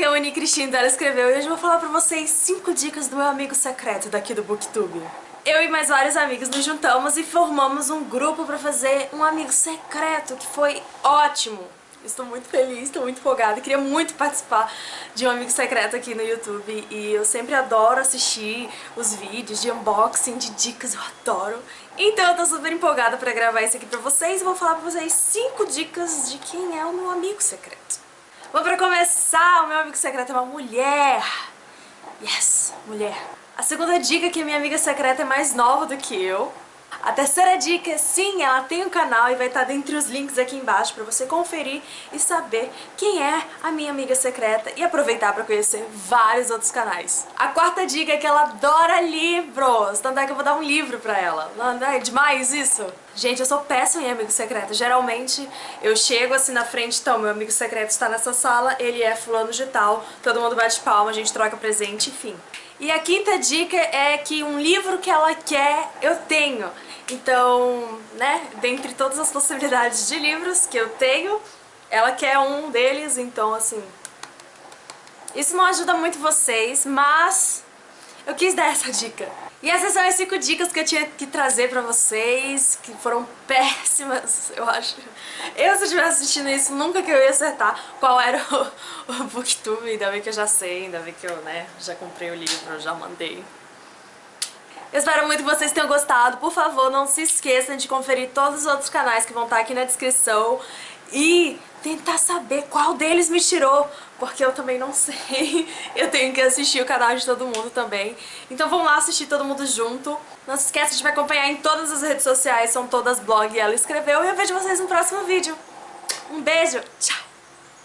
aqui é a Uni Cristina, ela escreveu e hoje eu vou falar pra vocês 5 dicas do meu amigo secreto daqui do Booktube. Eu e mais vários amigos nos juntamos e formamos um grupo pra fazer um amigo secreto, que foi ótimo. Estou muito feliz, estou muito empolgada, queria muito participar de um amigo secreto aqui no YouTube e eu sempre adoro assistir os vídeos de unboxing, de dicas, eu adoro. Então eu tô super empolgada pra gravar isso aqui pra vocês e vou falar pra vocês 5 dicas de quem é o meu amigo secreto. Bom, pra começar, o meu amigo secreto é uma mulher. Yes, mulher. A segunda dica é que a minha amiga secreta é mais nova do que eu. A terceira dica é sim, ela tem um canal e vai estar dentre os links aqui embaixo para você conferir e saber quem é a minha amiga secreta e aproveitar para conhecer vários outros canais. A quarta dica é que ela adora livros, tanto é que eu vou dar um livro pra ela. Não é demais isso? Gente, eu sou péssima em amigo secreto. Geralmente eu chego assim na frente, então meu amigo secreto está nessa sala, ele é fulano de tal, todo mundo bate palma, a gente troca presente, enfim. E a quinta dica é que um livro que ela quer, eu tenho. Então, né, dentre todas as possibilidades de livros que eu tenho, ela quer um deles, então assim... Isso não ajuda muito vocês, mas eu quis dar essa dica. E essas são as 5 dicas que eu tinha que trazer pra vocês, que foram péssimas, eu acho. Eu, se eu estivesse assistindo isso, nunca que eu ia acertar qual era o, o booktube, ainda bem que eu já sei, ainda bem que eu, né, já comprei o livro, já mandei. Eu espero muito que vocês tenham gostado. Por favor, não se esqueçam de conferir todos os outros canais que vão estar aqui na descrição e tentar saber qual deles me tirou, porque eu também não sei. Eu tenho que assistir o canal de todo mundo também. Então vamos lá assistir todo mundo junto. Não se esqueça de me acompanhar em todas as redes sociais, são todas blog ela escreveu. E eu vejo vocês no próximo vídeo. Um beijo, tchau!